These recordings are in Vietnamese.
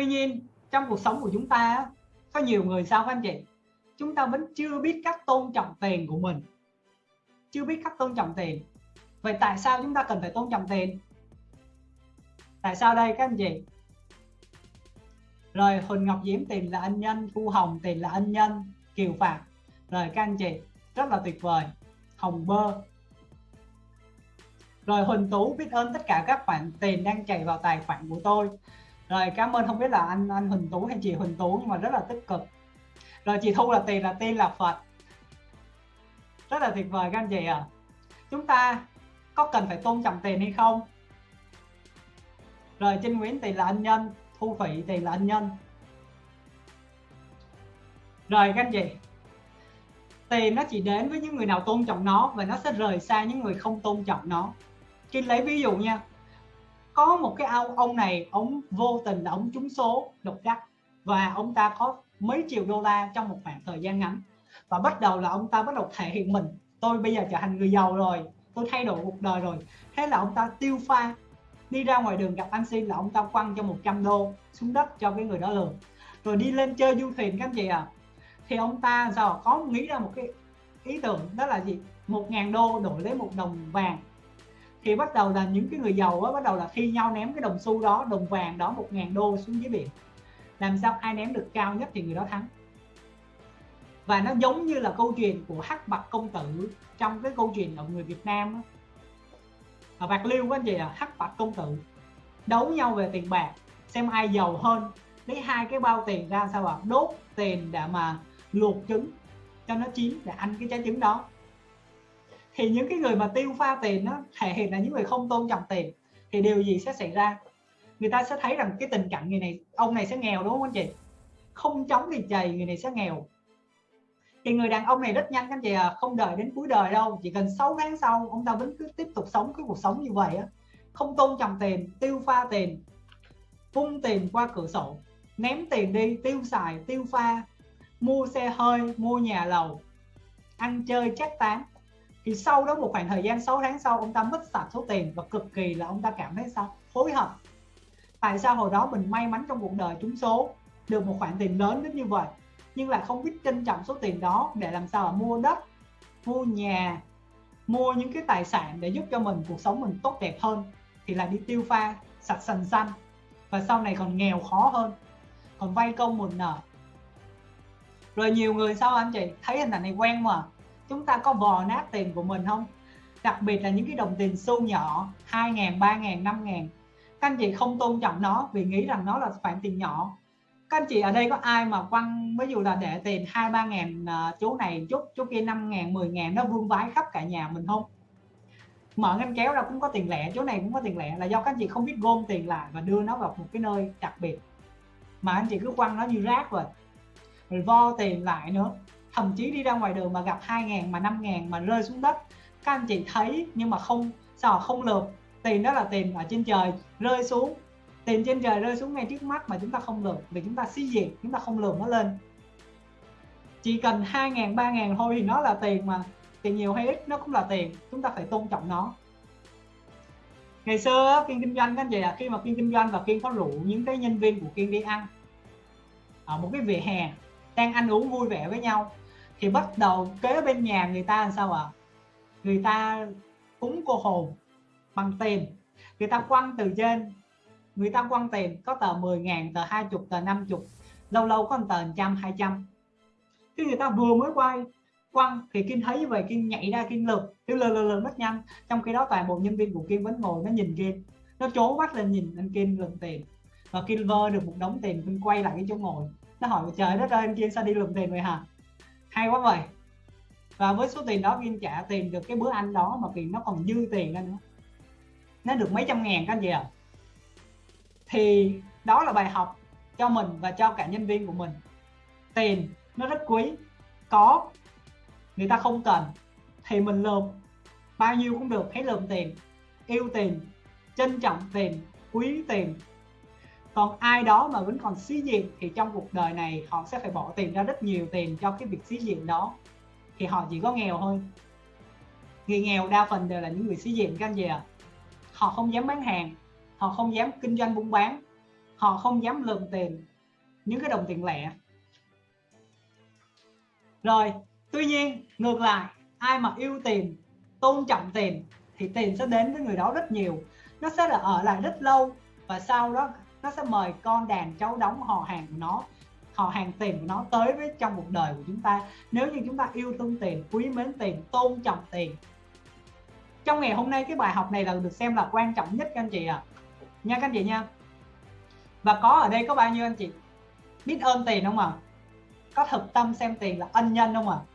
tuy nhiên, trong cuộc sống của chúng ta có nhiều người sao các anh chị? Chúng ta vẫn chưa biết cách tôn trọng tiền của mình. Chưa biết cách tôn trọng tiền. Vậy tại sao chúng ta cần phải tôn trọng tiền? Tại sao đây các anh chị? Rồi Huỳnh Ngọc Diễm tiền là ân nhân, Thu Hồng tiền là ân nhân, Kiều Phạm rồi các anh chị, rất là tuyệt vời. Hồng Bơ. Rồi Huỳnh Tú biết ơn tất cả các khoản tiền đang chảy vào tài khoản của tôi rồi, cảm ơn, không biết là anh anh Huỳnh Tú hay chị Huỳnh Tú, nhưng mà rất là tích cực. Rồi, chị Thu là tiền là tin là Phật. Rất là tuyệt vời các anh chị ạ. À. chúng ta có cần phải tôn trọng tiền hay không? Rồi, Trinh Nguyễn tiền là ân nhân, Thu Phỉ tiền là ân nhân. Rồi, các anh chị, tiền nó chỉ đến với những người nào tôn trọng nó và nó sẽ rời xa những người không tôn trọng nó. Khi lấy ví dụ nha có một cái ông ông này, ông vô tình là ông trúng số độc đắc. Và ông ta có mấy triệu đô la trong một khoảng thời gian ngắn. Và bắt đầu là ông ta bắt đầu thể hiện mình. Tôi bây giờ trở thành người giàu rồi. Tôi thay đổi cuộc đời rồi. Thế là ông ta tiêu pha. Đi ra ngoài đường gặp anh xin là ông ta quăng cho 100 đô xuống đất cho cái người đó lừa. Rồi đi lên chơi du thuyền các anh chị à thì ông ta sao có nghĩ ra một cái ý tưởng, đó là gì? Một ngàn đô đổi lấy một đồng vàng thì bắt đầu là những cái người giàu á, bắt đầu là thi nhau ném cái đồng xu đó, đồng vàng đó một ngàn đô xuống dưới biển. Làm sao ai ném được cao nhất thì người đó thắng. Và nó giống như là câu chuyện của hắc bạch công tử trong cái câu chuyện ở người Việt Nam đó. ở bạc liêu có anh chị là hắc bạch công tử đấu nhau về tiền bạc, xem ai giàu hơn, lấy hai cái bao tiền ra sao ạ? Đốt tiền để mà luộc trứng, cho nó chín, để ăn cái trái trứng đó thì những cái người mà tiêu pha tiền nó thể hiện là những người không tôn trọng tiền, thì điều gì sẽ xảy ra? Người ta sẽ thấy rằng cái tình cảnh người này, ông này sẽ nghèo, đúng không anh chị? Không chống thì chày, người này sẽ nghèo. Thì người đàn ông này rất nhanh anh chị à không đợi đến cuối đời đâu, chỉ cần 6 tháng sau, ông ta vẫn cứ tiếp tục sống cái cuộc sống như vậy á. Không tôn trọng tiền, tiêu pha tiền, vung tiền qua cửa sổ, ném tiền đi, tiêu xài, tiêu pha, mua xe hơi, mua nhà lầu, ăn chơi, chắc tán thì sau đó một khoảng thời gian 6 tháng sau, ông ta mất sạch số tiền và cực kỳ là ông ta cảm thấy sao? Hối hận. Tại sao hồi đó mình may mắn trong cuộc đời trúng số, được một khoản tiền lớn đến như vậy, nhưng lại không biết trân trọng số tiền đó để làm sao mà mua đất, mua nhà, mua những cái tài sản để giúp cho mình, cuộc sống mình tốt đẹp hơn, thì là đi tiêu pha, sạch sành xanh, và sau này còn nghèo khó hơn, còn vay công một nợ. Rồi nhiều người sao anh chị? Thấy hình ảnh này quen mà chúng ta có vò nát tiền của mình không? Đặc biệt là những cái đồng tiền xu nhỏ 2 ngàn 3 ngàn 5 ngàn. Các anh chị không tôn trọng nó vì nghĩ rằng nó là khoản tiền nhỏ. Các anh chị ở đây có ai mà quăng ví dụ là để tiền hai ba ngàn uh, này chút chỗ kia 5 ngàn 10 ngàn nó vương vái khắp cả nhà mình không? Mở ngăn kéo ra cũng có tiền lẻ chỗ này cũng có tiền lẻ là do các anh chị không biết gom tiền lại và đưa nó vào một cái nơi đặc biệt. Mà anh chị cứ quăng nó như rác rồi. Rồi vo tiền lại nữa thậm chí đi ra ngoài đường mà gặp 2 ngàn mà 5 ngàn mà rơi xuống đất. Các anh chị thấy nhưng mà không, sao không lượm? Tiền đó là tiền ở trên trời, rơi xuống. Tiền trên trời rơi xuống ngay trước mắt mà chúng ta không lượm, vì chúng ta xí diệt chúng ta không lượm nó lên. Chỉ cần 2 ngàn 3 ngàn thôi thì nó là tiền mà. Tiền nhiều hay ít, nó cũng là tiền. Chúng ta phải tôn trọng nó. Ngày xưa kiên kinh doanh các anh chị là khi mà kiên kinh doanh và kiên có rủ những cái nhân viên của kiên đi ăn, ở một cái vỉa hè đang ăn uống vui vẻ với nhau, thì bắt đầu kế bên nhà người ta làm sao ạ? À? người ta cúng cô hồn bằng tiền. Người ta quăng từ trên, người ta quăng tiền có tờ 10 ngàn, tờ 20 tờ 50 lâu lâu có tờ 100 200 khi người ta vừa mới quay, quăng thì Kim thấy như vậy, Kim nhảy ra, Kim lượt Kim lượt lượt lượt mất nhanh. Trong khi đó toàn bộ nhân viên của Kim vẫn ngồi, nó nhìn Kim. Nó trố mắt lên nhìn anh Kim lượm tiền. Và Kim vơ được một đống tiền, Kim quay lại cái chỗ ngồi nó hỏi trời đất ơi anh Kim sao đi lượm tiền vậy hả? Hay quá vậy và với số tiền đó viên trả tiền được cái bữa ăn đó mà tiền nó còn dư tiền ra nữa. Nó được mấy trăm ngàn các anh chị ạ. À? thì đó là bài học cho mình và cho cả nhân viên của mình. Tiền nó rất quý. Có, người ta không cần. Thì mình lượm. Bao nhiêu cũng được. Hãy lượm tiền. Yêu tiền, trân trọng tiền, quý tiền còn ai đó mà vẫn còn xí diện thì trong cuộc đời này họ sẽ phải bỏ tiền ra rất nhiều tiền cho cái việc xí diện đó. Thì họ chỉ có nghèo thôi. Người nghèo đa phần đều là những người xí diện các anh chị ạ. À. họ không dám bán hàng, họ không dám kinh doanh buôn bán, họ không dám lượm tiền những cái đồng tiền lẻ. Rồi, tuy nhiên, ngược lại, ai mà yêu tiền, tôn trọng tiền thì tiền sẽ đến với người đó rất nhiều. Nó sẽ là ở lại rất lâu và sau đó nó sẽ mời con đàn cháu đóng họ hàng của nó, họ hàng tiền của nó tới với trong cuộc đời của chúng ta. Nếu như chúng ta yêu thương tiền, quý mến tiền, tôn trọng tiền. Trong ngày hôm nay, cái bài học này là được xem là quan trọng nhất, các anh chị à nha, các anh chị nha. Và có ở đây có bao nhiêu anh chị? Biết ơn tiền không ạ? À? có thực tâm xem tiền là ân nhân không ạ? À?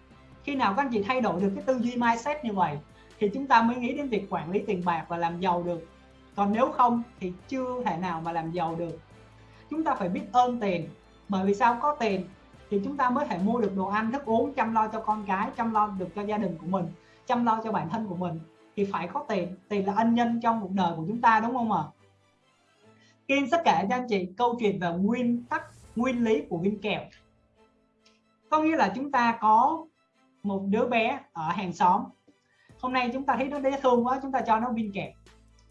khi nào các anh chị thay đổi được cái tư duy mindset như vậy, thì chúng ta mới nghĩ đến việc quản lý tiền bạc và làm giàu được còn nếu không thì chưa thể nào mà làm giàu được. Chúng ta phải biết ơn tiền. Bởi vì sao có tiền thì chúng ta mới thể mua được đồ ăn, thức uống, chăm lo cho con cái chăm lo được cho gia đình của mình, chăm lo cho bản thân của mình. Thì phải có tiền. Tiền là ân nhân trong cuộc đời của chúng ta, đúng không ạ? À? Kim sẽ kể cho anh chị câu chuyện về nguyên tắc, nguyên lý của viên kẹo. Có nghĩa là chúng ta có một đứa bé ở hàng xóm. Hôm nay chúng ta thấy nó dễ thương quá, chúng ta cho nó viên kẹo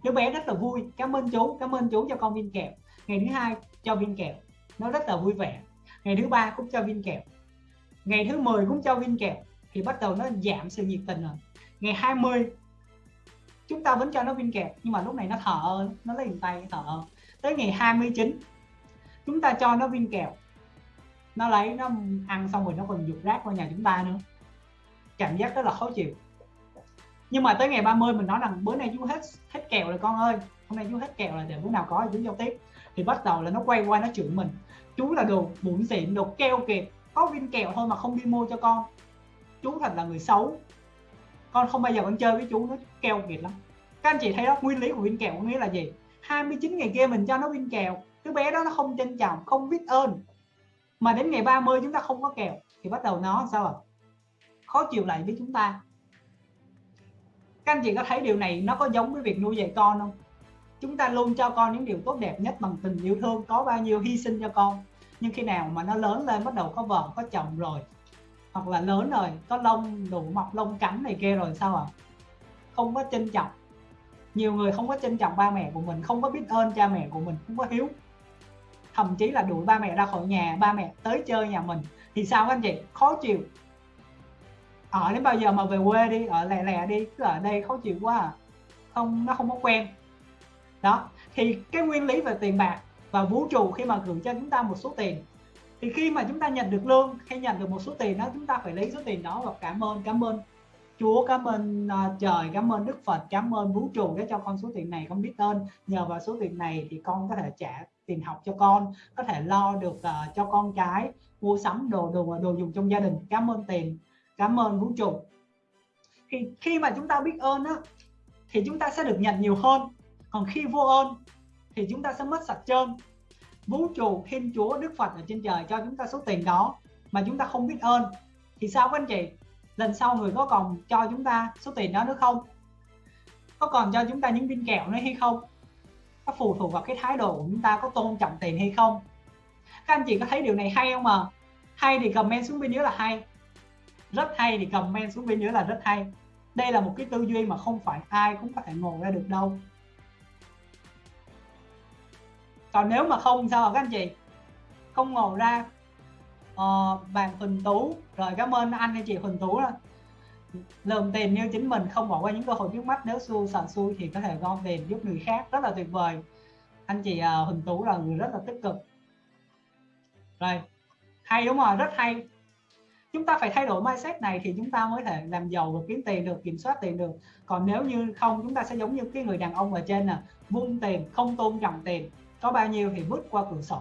đứa bé rất là vui. Cảm ơn chú. Cảm ơn chú cho con viên kẹo. Ngày thứ hai cho viên kẹo. Nó rất là vui vẻ. Ngày thứ ba cũng cho viên kẹo. Ngày thứ 10 cũng cho viên kẹo. Thì bắt đầu nó giảm sự nhiệt tình rồi. Ngày 20 chúng ta vẫn cho nó viên kẹo. Nhưng mà lúc này nó thở nó lấy tay thở tới ngày 29 chúng ta cho nó viên kẹo. Nó lấy, nó ăn xong rồi nó còn dục rác qua nhà chúng ta nữa. Cảm giác rất là khó chịu nhưng mà tới ngày 30 mình nói rằng bữa nay chú hết hết kèo rồi con ơi. Hôm nay chú hết kèo rồi để bữa nào có thì chú giao tiếp. Thì bắt đầu là nó quay qua nó chửi mình. Chú là đồ bụng xịn, đồ keo kiệt. Có viên kẹo thôi mà không đi mua cho con. Chú thật là người xấu. Con không bao giờ con chơi với chú, nó keo kiệt lắm. Các anh chị thấy đó, nguyên lý của viên kẹo có nghĩa là gì? 29 ngày kia mình cho nó viên kẹo. Đứa bé đó nó không trân trọng, không biết ơn. Mà đến ngày 30 chúng ta không có kẹo. Thì bắt đầu nó sao à khó chịu lại với chúng ta các anh chị có thấy điều này nó có giống với việc nuôi dạy con không? Chúng ta luôn cho con những điều tốt đẹp nhất bằng tình yêu thương, có bao nhiêu hy sinh cho con. Nhưng khi nào mà nó lớn lên, bắt đầu có vợ, có chồng rồi, hoặc là lớn rồi, có lông, đủ mọc lông cánh này kia rồi sao à không có trân trọng. Nhiều người không có trân trọng ba mẹ của mình, không có biết ơn cha mẹ của mình, không có hiếu. Thậm chí là đuổi ba mẹ ra khỏi nhà, ba mẹ tới chơi nhà mình. Thì sao các anh chị? Khó chịu ở đến bao giờ mà về quê đi ở lẹ lẹ đi cứ ở đây khó chịu quá à. không nó không có quen. Đó thì cái nguyên lý về tiền bạc và vũ trụ khi mà gửi cho chúng ta một số tiền thì khi mà chúng ta nhận được lương hay nhận được một số tiền đó chúng ta phải lấy số tiền đó và cảm ơn cảm ơn Chúa cảm ơn uh, trời cảm ơn Đức Phật cảm ơn vũ trụ để cho con số tiền này con biết ơn nhờ vào số tiền này thì con có thể trả tiền học cho con có thể lo được uh, cho con cái mua sắm đồ đồ đồ dùng trong gia đình. Cảm ơn tiền cảm ơn vũ trụ. Thì khi mà chúng ta biết ơn á, thì chúng ta sẽ được nhận nhiều hơn. Còn khi vô ơn, thì chúng ta sẽ mất sạch trơn. Vũ trụ thiên chúa, đức phật ở trên trời cho chúng ta số tiền đó mà chúng ta không biết ơn. Thì sao các anh chị? Lần sau người có còn cho chúng ta số tiền đó nữa không? Có còn cho chúng ta những viên kẹo nữa hay không? Có phụ thuộc vào cái thái độ của chúng ta có tôn trọng tiền hay không? Các anh chị có thấy điều này hay không mà? Hay thì comment xuống bên dưới là hay rất hay thì comment xuống bên dưới là rất hay. Đây là một cái tư duy mà không phải ai cũng có thể ngồi ra được đâu. Còn nếu mà không sao các anh chị? Không ngồi ra. Ờ, bạn Huỳnh Tú. Rồi cảm ơn anh hay chị Huỳnh Tú đó. Lượm tiền như chính mình không bỏ qua những cơ hội trước mắt. Nếu xui sợ xui thì có thể gom tiền giúp người khác. Rất là tuyệt vời. Anh chị uh, Huỳnh Tú là người rất là tích cực. Rồi hay đúng rồi rất hay chúng ta phải thay đổi mindset này thì chúng ta mới thể làm giàu và kiếm tiền được, kiểm soát tiền được. Còn nếu như không, chúng ta sẽ giống như cái người đàn ông ở trên nè, vung tiền, không tôn trọng tiền. Có bao nhiêu thì vứt qua cửa sổ.